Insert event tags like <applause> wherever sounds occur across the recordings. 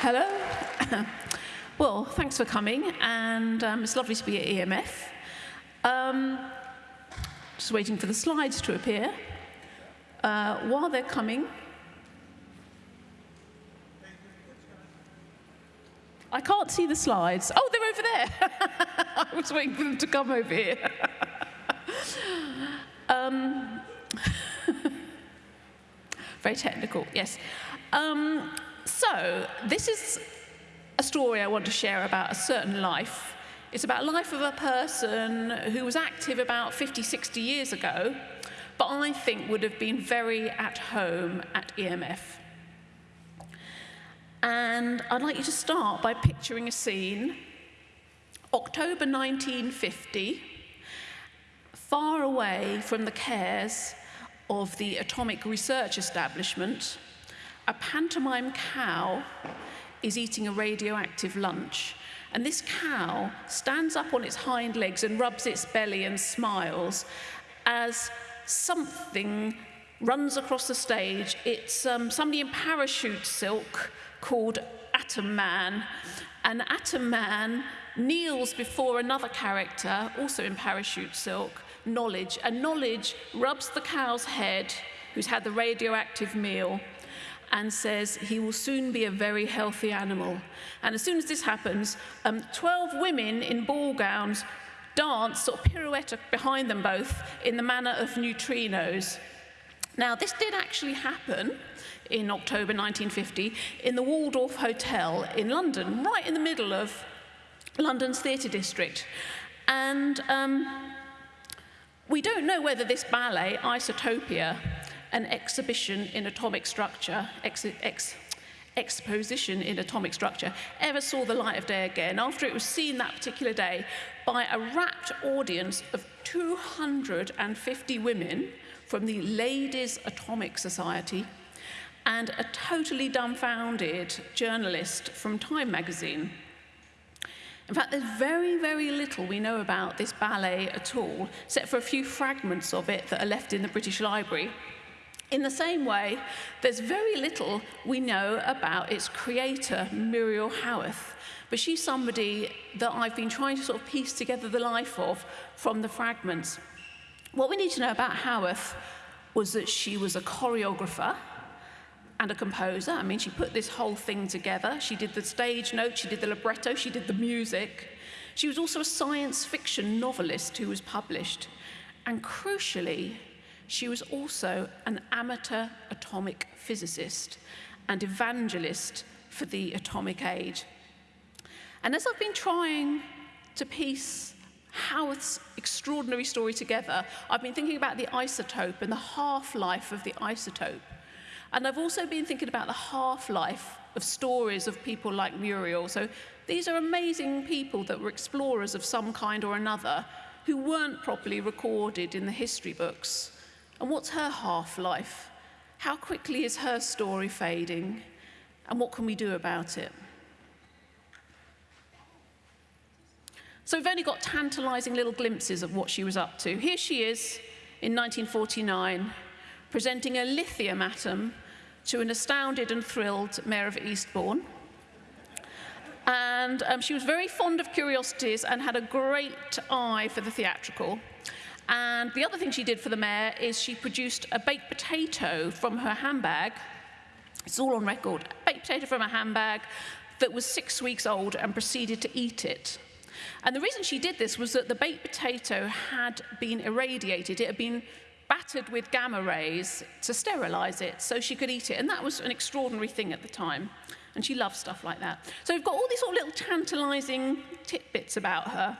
Hello. <coughs> well, thanks for coming, and um, it's lovely to be at EMF. Um, just waiting for the slides to appear. Uh, while they're coming, I can't see the slides. Oh, they're over there. <laughs> I was waiting for them to come over here. <laughs> um, <laughs> very technical, yes. Um, so, this is a story I want to share about a certain life. It's about life of a person who was active about 50, 60 years ago, but I think would have been very at home at EMF. And I'd like you to start by picturing a scene. October 1950, far away from the cares of the atomic research establishment, a pantomime cow is eating a radioactive lunch. And this cow stands up on its hind legs and rubs its belly and smiles as something runs across the stage. It's um, somebody in parachute silk called Atom Man. And Atom Man kneels before another character, also in parachute silk, Knowledge. And Knowledge rubs the cow's head, who's had the radioactive meal, and says he will soon be a very healthy animal. And as soon as this happens, um, 12 women in ball gowns dance sort of pirouette behind them both in the manner of neutrinos. Now, this did actually happen in October 1950 in the Waldorf Hotel in London, right in the middle of London's theatre district. And um, we don't know whether this ballet, Isotopia, an exhibition in atomic structure, ex, ex, exposition in atomic structure, ever saw the light of day again after it was seen that particular day by a rapt audience of 250 women from the Ladies Atomic Society and a totally dumbfounded journalist from Time magazine. In fact, there's very, very little we know about this ballet at all, except for a few fragments of it that are left in the British Library. In the same way, there's very little we know about its creator, Muriel Howarth, but she's somebody that I've been trying to sort of piece together the life of from the fragments. What we need to know about Howarth was that she was a choreographer and a composer. I mean, she put this whole thing together. She did the stage notes, she did the libretto, she did the music. She was also a science fiction novelist who was published. And crucially, she was also an amateur atomic physicist and evangelist for the atomic age. And as I've been trying to piece Howarth's extraordinary story together, I've been thinking about the isotope and the half-life of the isotope. And I've also been thinking about the half-life of stories of people like Muriel. So these are amazing people that were explorers of some kind or another who weren't properly recorded in the history books. And what's her half-life? How quickly is her story fading? And what can we do about it? So we've only got tantalizing little glimpses of what she was up to. Here she is in 1949, presenting a lithium atom to an astounded and thrilled mayor of Eastbourne. And um, she was very fond of curiosities and had a great eye for the theatrical. And the other thing she did for the mayor is she produced a baked potato from her handbag. It's all on record. A baked potato from a handbag that was six weeks old and proceeded to eat it. And the reason she did this was that the baked potato had been irradiated. It had been battered with gamma rays to sterilize it so she could eat it. And that was an extraordinary thing at the time. And she loved stuff like that. So we've got all these sort of little tantalizing tidbits about her.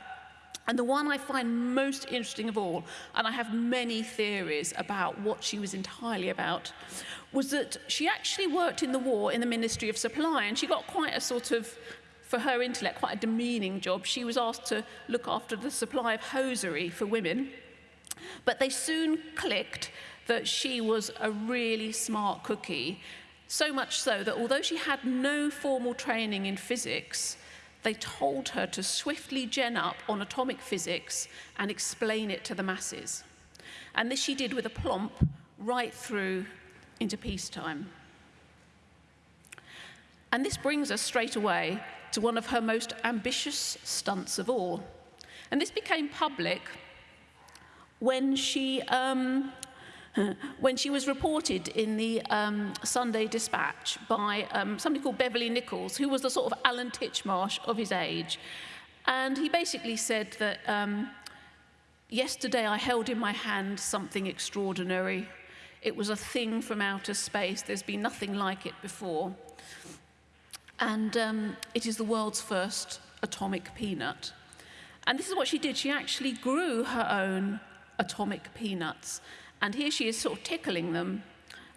And the one I find most interesting of all, and I have many theories about what she was entirely about, was that she actually worked in the war in the Ministry of Supply, and she got quite a sort of, for her intellect, quite a demeaning job. She was asked to look after the supply of hosiery for women. But they soon clicked that she was a really smart cookie, so much so that although she had no formal training in physics, they told her to swiftly gen up on atomic physics and explain it to the masses. And this she did with a plomp right through into peacetime. And this brings us straight away to one of her most ambitious stunts of all. And this became public when she, um, when she was reported in the um, Sunday Dispatch by um, somebody called Beverly Nichols, who was the sort of Alan Titchmarsh of his age. And he basically said that um, yesterday I held in my hand something extraordinary. It was a thing from outer space. There's been nothing like it before. And um, it is the world's first atomic peanut. And this is what she did. She actually grew her own atomic peanuts. And here she is sort of tickling them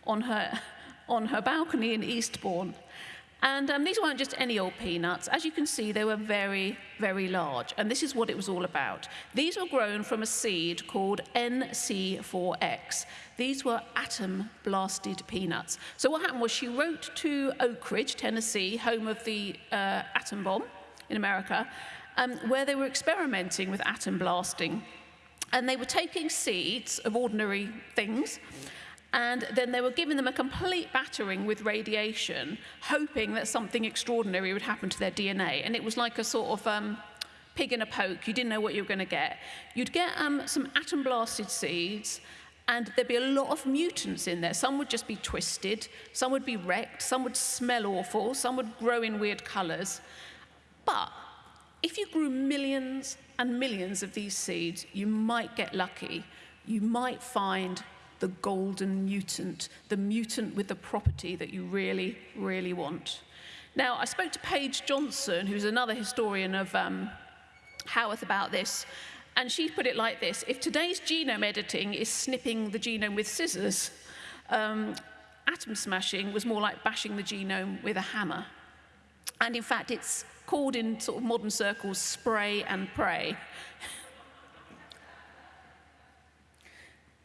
on her, on her balcony in Eastbourne. And um, these weren't just any old peanuts. As you can see, they were very, very large. And this is what it was all about. These were grown from a seed called NC4X. These were atom blasted peanuts. So what happened was she wrote to Oak Ridge, Tennessee, home of the uh, atom bomb in America, um, where they were experimenting with atom blasting. And they were taking seeds of ordinary things and then they were giving them a complete battering with radiation, hoping that something extraordinary would happen to their DNA. And it was like a sort of um, pig in a poke. You didn't know what you were going to get. You'd get um, some atom blasted seeds, and there'd be a lot of mutants in there. Some would just be twisted, some would be wrecked, some would smell awful, some would grow in weird colors. But if you grew millions and millions of these seeds, you might get lucky. You might find the golden mutant, the mutant with the property that you really, really want. Now, I spoke to Paige Johnson, who's another historian of um, Howarth, about this, and she put it like this If today's genome editing is snipping the genome with scissors, um, atom smashing was more like bashing the genome with a hammer. And in fact, it's called in sort of modern circles spray and pray.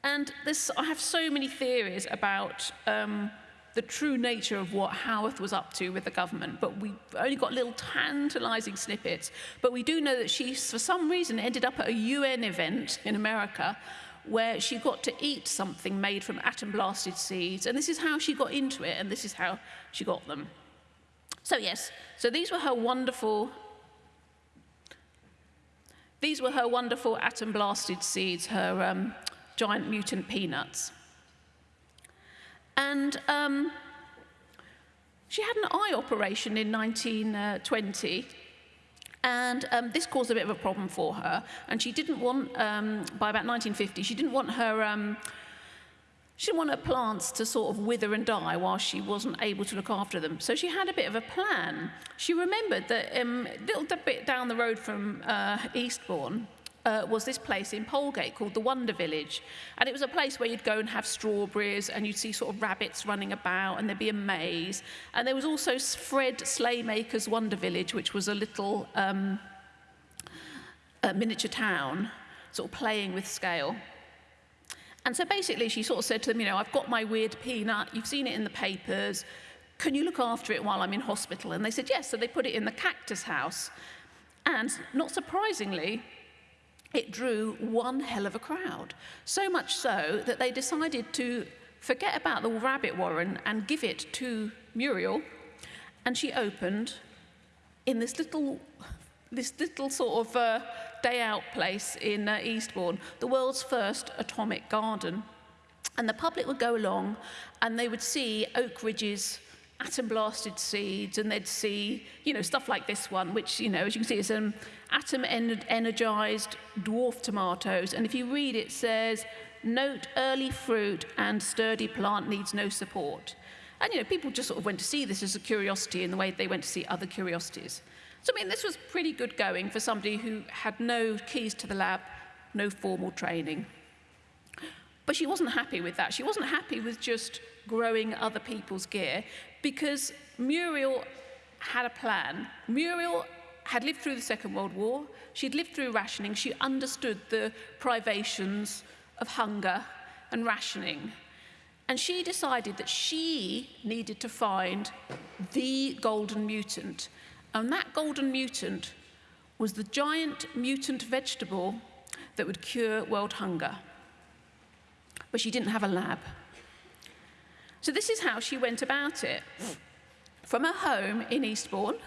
And this, I have so many theories about um, the true nature of what Howarth was up to with the government, but we've only got little tantalizing snippets. But we do know that she, for some reason, ended up at a UN event in America where she got to eat something made from atom blasted seeds. And this is how she got into it, and this is how she got them. So, yes, so these were her wonderful. These were her wonderful atom blasted seeds, her um, giant mutant peanuts. And um, she had an eye operation in 1920. And um, this caused a bit of a problem for her. And she didn't want, um, by about 1950, she didn't want her um, she didn't want her plants to sort of wither and die while she wasn't able to look after them. So she had a bit of a plan. She remembered that um, a little bit down the road from uh, Eastbourne, uh, was this place in Polegate called the Wonder Village. And it was a place where you'd go and have strawberries and you'd see sort of rabbits running about and there'd be a maze. And there was also Fred Slaymaker's Wonder Village, which was a little um, a miniature town, sort of playing with scale. And so basically she sort of said to them, you know, I've got my weird peanut, you've seen it in the papers, can you look after it while I'm in hospital? And they said yes, so they put it in the cactus house. And not surprisingly, it drew one hell of a crowd. So much so that they decided to forget about the rabbit warren and give it to Muriel. And she opened in this little, this little sort of uh, day out place in uh, Eastbourne, the world's first atomic garden. And the public would go along and they would see Oak Ridge's atom blasted seeds and they'd see, you know, stuff like this one, which, you know, as you can see, is an atom energized dwarf tomatoes. And if you read it, says, note early fruit and sturdy plant needs no support. And, you know, people just sort of went to see this as a curiosity in the way they went to see other curiosities. So, I mean, this was pretty good going for somebody who had no keys to the lab, no formal training. But she wasn't happy with that. She wasn't happy with just growing other people's gear because Muriel had a plan. Muriel had lived through the Second World War, she'd lived through rationing, she understood the privations of hunger and rationing. And she decided that she needed to find the golden mutant. And that golden mutant was the giant mutant vegetable that would cure world hunger. But she didn't have a lab. So this is how she went about it. from her home in Eastbourne,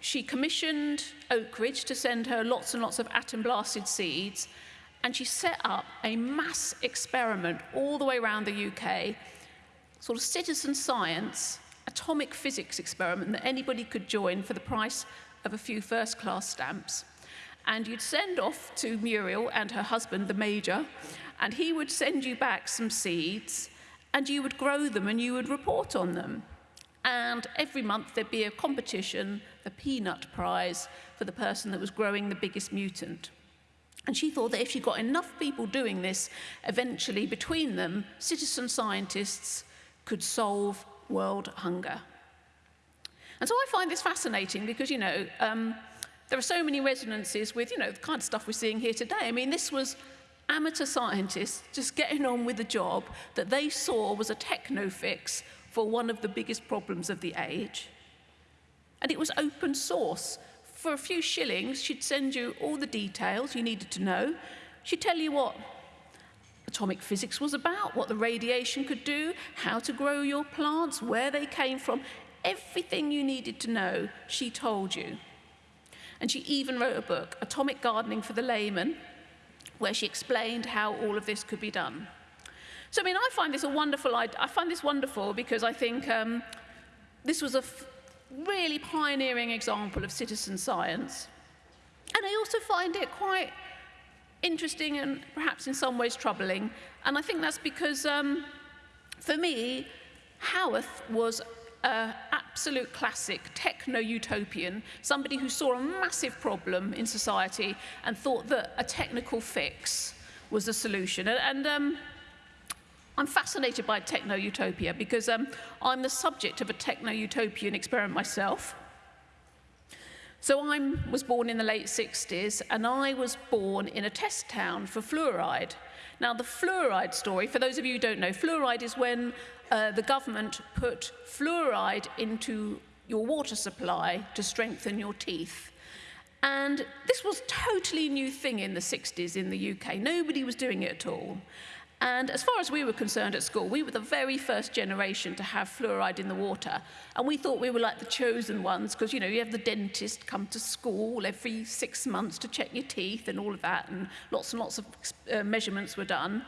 she commissioned Oak Ridge to send her lots and lots of atom blasted seeds, and she set up a mass experiment all the way around the UK, sort of citizen science, atomic physics experiment that anybody could join for the price of a few first class stamps. And you'd send off to Muriel and her husband, the Major, and he would send you back some seeds, and you would grow them and you would report on them. And every month there'd be a competition, the peanut prize, for the person that was growing the biggest mutant. And she thought that if she got enough people doing this, eventually between them, citizen scientists could solve world hunger. And so I find this fascinating because, you know, um, there are so many resonances with, you know, the kind of stuff we're seeing here today. I mean, this was amateur scientists just getting on with the job that they saw was a techno fix for one of the biggest problems of the age. And it was open source. For a few shillings, she'd send you all the details you needed to know. She'd tell you what atomic physics was about, what the radiation could do, how to grow your plants, where they came from. Everything you needed to know, she told you. And she even wrote a book, Atomic Gardening for the Layman, where she explained how all of this could be done. So, I mean, I find this a wonderful, I, I find this wonderful because I think um, this was a really pioneering example of citizen science. And I also find it quite interesting and perhaps in some ways troubling. And I think that's because, um, for me, Howarth was an absolute classic techno-utopian, somebody who saw a massive problem in society and thought that a technical fix was the solution. And, and um, I'm fascinated by techno-utopia because um, I'm the subject of a techno-utopian experiment myself. So I was born in the late 60s and I was born in a test town for fluoride. Now the fluoride story, for those of you who don't know, fluoride is when uh, the government put fluoride into your water supply to strengthen your teeth. And this was totally new thing in the 60s in the UK. Nobody was doing it at all. And as far as we were concerned at school, we were the very first generation to have fluoride in the water. And we thought we were like the chosen ones because, you know, you have the dentist come to school every six months to check your teeth and all of that, and lots and lots of uh, measurements were done.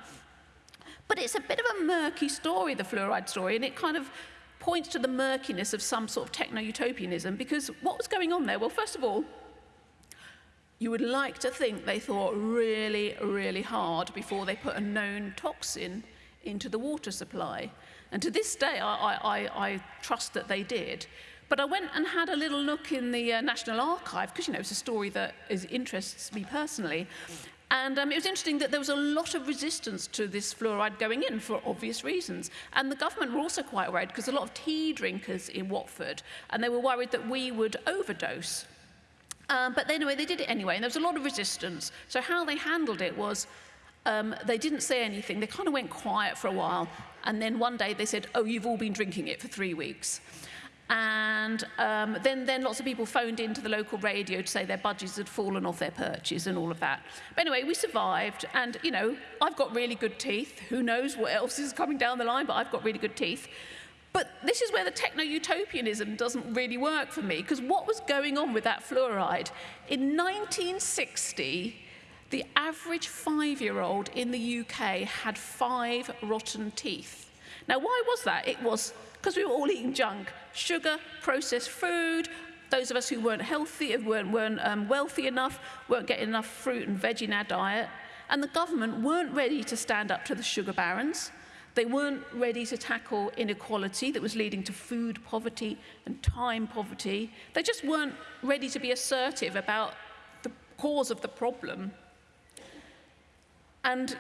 But it's a bit of a murky story, the fluoride story, and it kind of points to the murkiness of some sort of techno-utopianism because what was going on there? Well, first of all, you would like to think they thought really, really hard before they put a known toxin into the water supply. And to this day, I, I, I trust that they did. But I went and had a little look in the uh, National Archive, because, you know, it's a story that is, interests me personally. And um, it was interesting that there was a lot of resistance to this fluoride going in for obvious reasons. And the government were also quite worried because a lot of tea drinkers in Watford, and they were worried that we would overdose um, but anyway, they did it anyway, and there was a lot of resistance. So how they handled it was um, they didn't say anything. They kind of went quiet for a while, and then one day they said, "Oh, you've all been drinking it for three weeks." And um, then, then lots of people phoned into the local radio to say their budgets had fallen off their perches and all of that. But anyway, we survived, and you know, I've got really good teeth. Who knows what else is coming down the line, but I've got really good teeth. But this is where the techno-utopianism doesn't really work for me, because what was going on with that fluoride? In 1960, the average five-year-old in the UK had five rotten teeth. Now, why was that? It was because we were all eating junk, sugar, processed food, those of us who weren't healthy, weren't, weren't um, wealthy enough, weren't getting enough fruit and veg in our diet, and the government weren't ready to stand up to the sugar barons. They weren't ready to tackle inequality that was leading to food poverty and time poverty. They just weren't ready to be assertive about the cause of the problem. And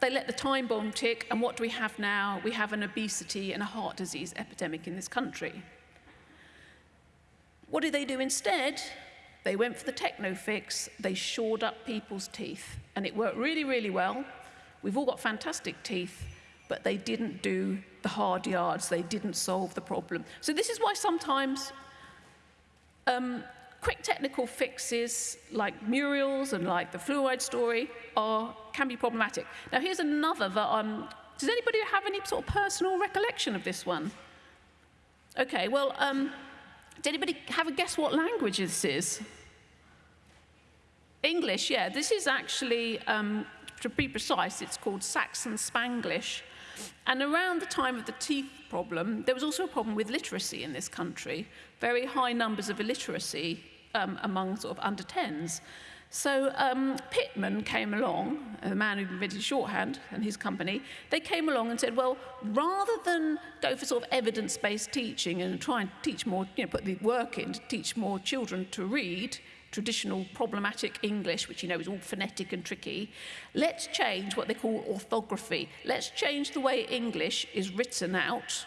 they let the time bomb tick, and what do we have now? We have an obesity and a heart disease epidemic in this country. What did they do instead? They went for the techno fix, they shored up people's teeth, and it worked really, really well. We've all got fantastic teeth, but they didn't do the hard yards, they didn't solve the problem. So this is why sometimes um, quick technical fixes like Muriel's and like the fluoride story are, can be problematic. Now here's another that, um, does anybody have any sort of personal recollection of this one? Okay, well, um, did anybody have a guess what language this is? English, yeah. This is actually, um, to be precise, it's called Saxon Spanglish. And around the time of the teeth problem, there was also a problem with literacy in this country, very high numbers of illiteracy um, among sort of under 10s. So um, Pitman came along, the man who invented shorthand and his company, they came along and said, well, rather than go for sort of evidence-based teaching and try and teach more, you know, put the work in to teach more children to read, traditional problematic English, which you know is all phonetic and tricky, let's change what they call orthography. Let's change the way English is written out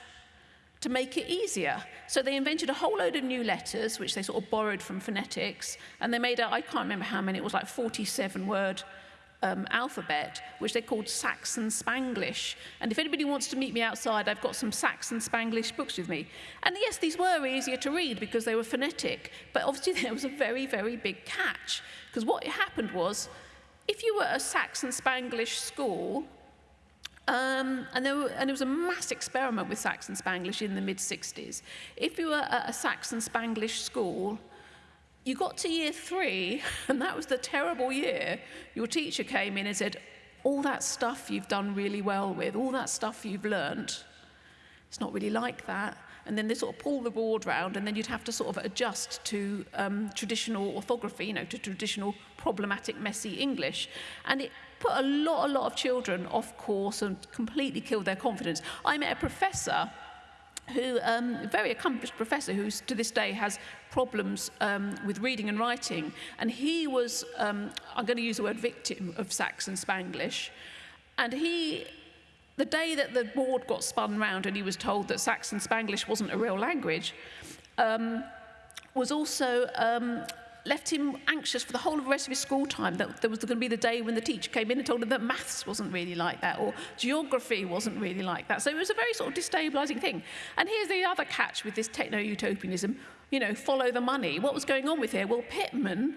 to make it easier. So they invented a whole load of new letters, which they sort of borrowed from phonetics, and they made a, I can't remember how many, it was like 47 word um, alphabet, which they called Saxon Spanglish. And if anybody wants to meet me outside, I've got some Saxon Spanglish books with me. And yes, these were easier to read because they were phonetic, but obviously <laughs> there was a very, very big catch. Because what happened was, if you were a Saxon Spanglish school, um, and, there were, and was a mass experiment with Saxon Spanglish in the mid-60s. If you were at a Saxon Spanglish school, you got to year three, <laughs> and that was the terrible year. Your teacher came in and said, all that stuff you've done really well with, all that stuff you've learnt, it's not really like that. And then they sort of pull the board round, and then you'd have to sort of adjust to um, traditional orthography, you know, to traditional problematic, messy English. And it put a lot, a lot of children off course and completely killed their confidence. I met a professor who, um, a very accomplished professor who to this day has problems um, with reading and writing. And he was, um, I'm going to use the word victim of Saxon Spanglish. And he, the day that the board got spun round and he was told that Saxon Spanglish wasn't a real language, um, was also um, left him anxious for the whole of the rest of his school time that there was going to be the day when the teacher came in and told him that maths wasn't really like that or geography wasn't really like that. So it was a very sort of destabilizing thing. And here's the other catch with this techno-utopianism, you know, follow the money. What was going on with here? Well, Pitman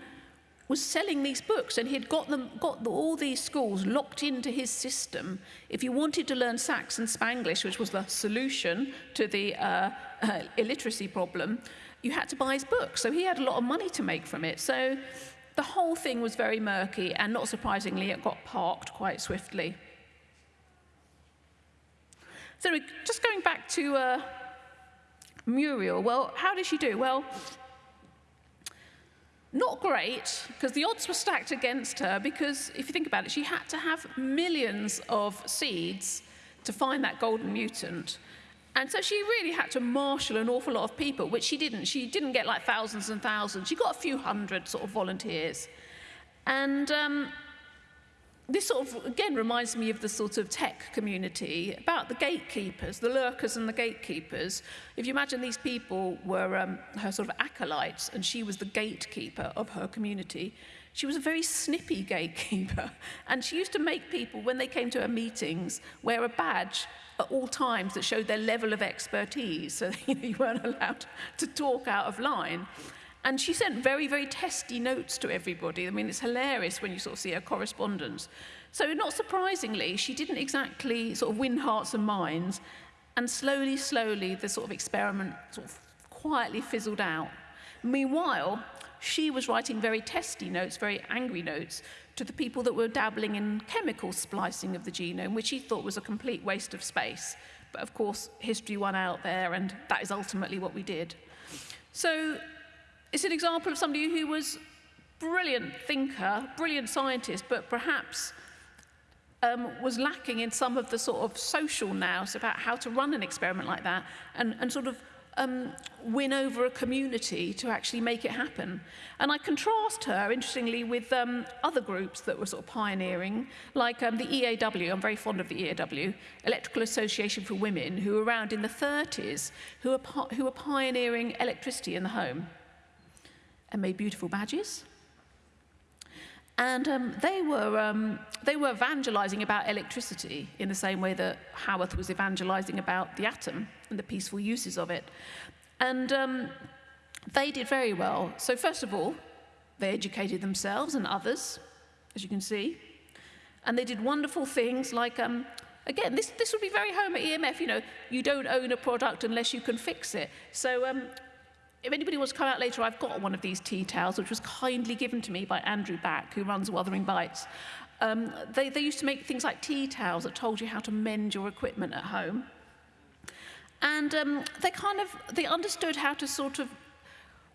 was selling these books and he had got them got the, all these schools locked into his system if you wanted to learn saxon spanglish which was the solution to the uh, uh, illiteracy problem you had to buy his book. So he had a lot of money to make from it. So the whole thing was very murky, and not surprisingly, it got parked quite swiftly. So just going back to uh, Muriel, well, how did she do? Well, not great, because the odds were stacked against her, because if you think about it, she had to have millions of seeds to find that golden mutant. And so she really had to marshal an awful lot of people, which she didn't. She didn't get like thousands and thousands. She got a few hundred sort of volunteers. And um, this sort of again reminds me of the sort of tech community about the gatekeepers, the lurkers and the gatekeepers. If you imagine these people were um, her sort of acolytes and she was the gatekeeper of her community. She was a very snippy gatekeeper <laughs> and she used to make people, when they came to her meetings, wear a badge at all times that showed their level of expertise <laughs> so you, know, you weren't allowed to talk out of line. And she sent very, very testy notes to everybody. I mean, it's hilarious when you sort of see her correspondence. So not surprisingly, she didn't exactly sort of win hearts and minds, and slowly, slowly, the sort of experiment sort of quietly fizzled out. Meanwhile, she was writing very testy notes, very angry notes, to the people that were dabbling in chemical splicing of the genome, which he thought was a complete waste of space. But of course, history won out there, and that is ultimately what we did. So it's an example of somebody who was brilliant thinker, brilliant scientist, but perhaps um, was lacking in some of the sort of social nous about how to run an experiment like that and, and sort of um, win over a community to actually make it happen. And I contrast her, interestingly, with um, other groups that were sort of pioneering, like um, the EAW, I'm very fond of the EAW, Electrical Association for Women, who were around in the 30s, who were, who were pioneering electricity in the home and made beautiful badges. And um, they, were, um, they were evangelizing about electricity in the same way that Howarth was evangelizing about the atom and the peaceful uses of it. And um, they did very well. So first of all, they educated themselves and others, as you can see. And they did wonderful things like um, again, this, this would be very home at EMF. You know, you don't own a product unless you can fix it. So um, if anybody wants to come out later, I've got one of these tea towels, which was kindly given to me by Andrew Back, who runs Wuthering Bytes. Um, they, they used to make things like tea towels that told you how to mend your equipment at home. And um, they kind of, they understood how to sort of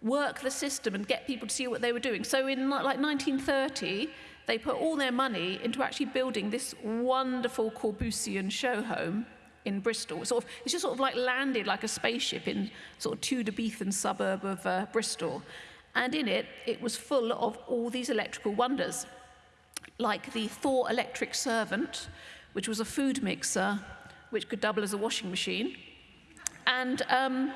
work the system and get people to see what they were doing. So in like 1930, they put all their money into actually building this wonderful Corbusian show home in Bristol. Sort of, it's just sort of like landed like a spaceship in sort of Tudorbethan suburb of uh, Bristol. And in it, it was full of all these electrical wonders, like the Thor electric servant, which was a food mixer, which could double as a washing machine. And um,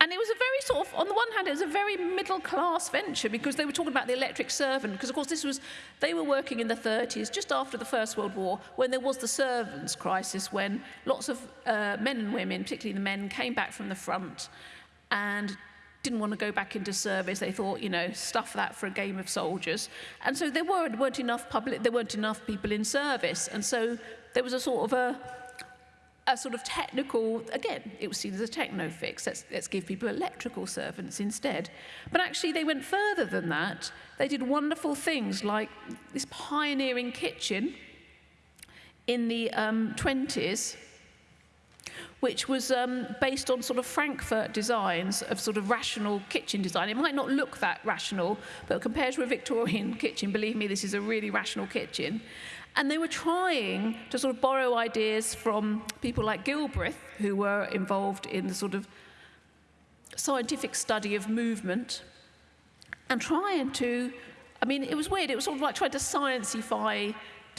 and it was a very sort of, on the one hand, it was a very middle class venture because they were talking about the electric servant. Because, of course, this was, they were working in the 30s, just after the First World War, when there was the servants' crisis, when lots of uh, men and women, particularly the men, came back from the front and didn't want to go back into service. They thought, you know, stuff that for a game of soldiers. And so there weren't, weren't enough public, there weren't enough people in service. And so there was a sort of a, a sort of technical, again, it was seen as a techno fix. Let's, let's give people electrical servants instead. But actually, they went further than that. They did wonderful things like this pioneering kitchen in the um, 20s, which was um, based on sort of Frankfurt designs of sort of rational kitchen design. It might not look that rational, but compared to a Victorian <laughs> kitchen, believe me, this is a really rational kitchen. And they were trying to sort of borrow ideas from people like Gilbreth, who were involved in the sort of scientific study of movement, and trying to, I mean, it was weird. It was sort of like trying to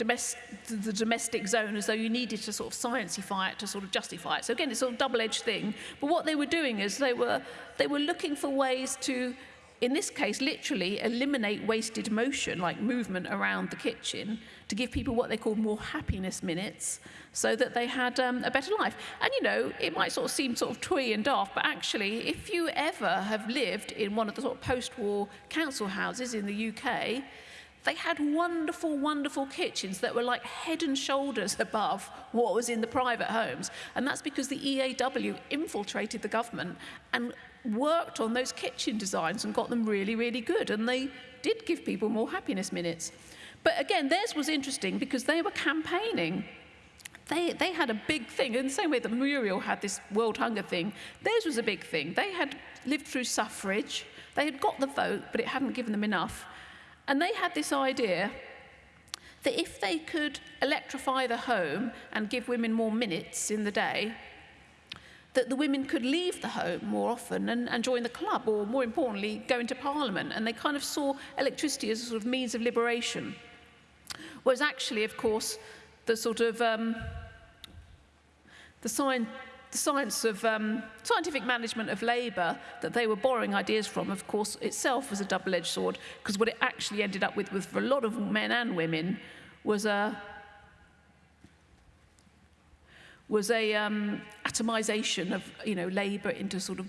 sciencify the domestic zone as though you needed to sort of sciencify it to sort of justify it. So again, it's a double-edged thing. But what they were doing is they were, they were looking for ways to in this case, literally eliminate wasted motion, like movement around the kitchen, to give people what they call more happiness minutes so that they had um, a better life. And you know, it might sort of seem sort of twee and daft, but actually, if you ever have lived in one of the sort of post war council houses in the UK, they had wonderful, wonderful kitchens that were like head and shoulders above what was in the private homes. And that's because the EAW infiltrated the government and worked on those kitchen designs and got them really, really good. And they did give people more happiness minutes. But again, theirs was interesting because they were campaigning. They, they had a big thing, in the same way that Muriel had this world hunger thing, theirs was a big thing. They had lived through suffrage, they had got the vote, but it hadn't given them enough. And they had this idea that if they could electrify the home and give women more minutes in the day, that the women could leave the home more often and, and join the club, or more importantly, go into parliament. And they kind of saw electricity as a sort of means of liberation. Whereas actually, of course, the sort of um, the, science, the science of um, scientific management of labour that they were borrowing ideas from, of course, itself was a double-edged sword, because what it actually ended up with, with for a lot of men and women, was a was a um, atomization of you know, labour into sort of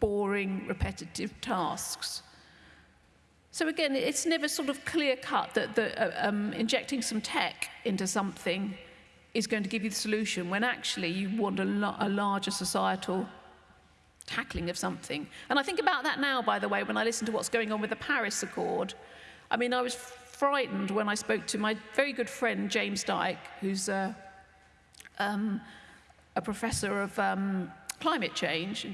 boring, repetitive tasks. So again, it's never sort of clear cut that the, uh, um, injecting some tech into something is going to give you the solution when actually you want a, a larger societal tackling of something. And I think about that now, by the way, when I listen to what's going on with the Paris Accord. I mean, I was frightened when I spoke to my very good friend, James Dyke, who's uh, um, a professor of um, climate change,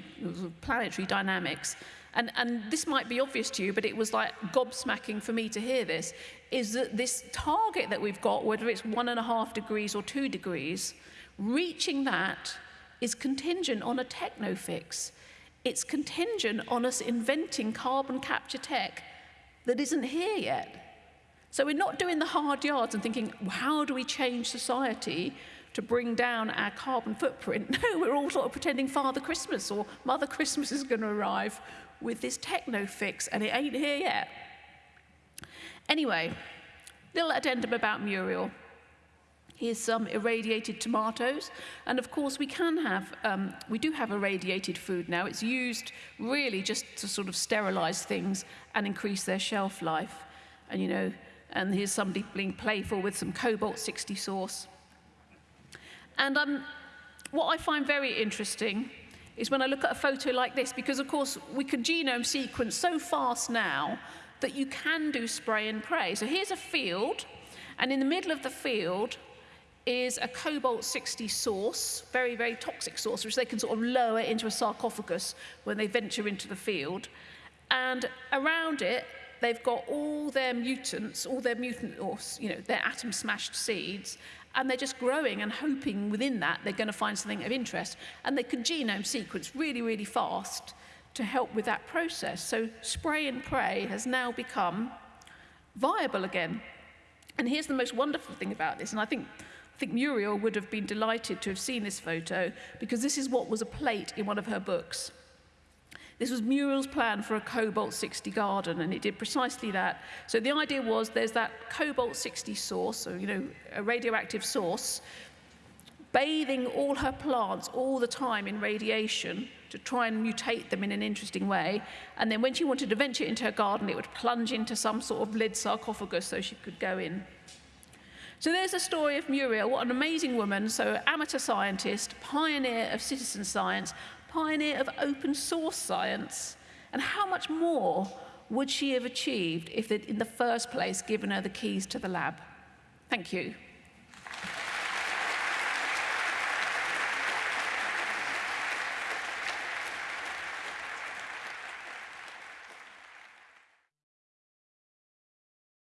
planetary dynamics, and, and this might be obvious to you, but it was like gobsmacking for me to hear this, is that this target that we've got, whether it's one and a half degrees or two degrees, reaching that is contingent on a techno fix. It's contingent on us inventing carbon capture tech that isn't here yet. So we're not doing the hard yards and thinking, how do we change society to bring down our carbon footprint. <laughs> No, we're all sort of pretending Father Christmas or Mother Christmas is going to arrive with this techno fix, and it ain't here yet. Anyway, little addendum about Muriel. Here's some irradiated tomatoes. And of course, we can have, um, we do have irradiated food now. It's used really just to sort of sterilize things and increase their shelf life. And you know, and here's somebody being playful with some cobalt 60 source. And um, what I find very interesting is when I look at a photo like this, because of course we can genome sequence so fast now that you can do spray and pray. So here's a field, and in the middle of the field is a cobalt 60 source, very, very toxic source, which they can sort of lower into a sarcophagus when they venture into the field. And around it, they've got all their mutants, all their mutant, or, you know, their atom smashed seeds, and they're just growing and hoping within that they're going to find something of interest. And they can genome sequence really, really fast to help with that process. So spray and pray has now become viable again. And here's the most wonderful thing about this, and I think, I think Muriel would have been delighted to have seen this photo because this is what was a plate in one of her books. This was Muriel's plan for a cobalt 60 garden, and it did precisely that. So the idea was there's that cobalt 60 source, so, you know, a radioactive source, bathing all her plants all the time in radiation to try and mutate them in an interesting way. And then when she wanted to venture into her garden, it would plunge into some sort of lead sarcophagus so she could go in. So there's a story of Muriel, what an amazing woman, so amateur scientist, pioneer of citizen science, pioneer of open source science. And how much more would she have achieved if in the first place given her the keys to the lab? Thank you.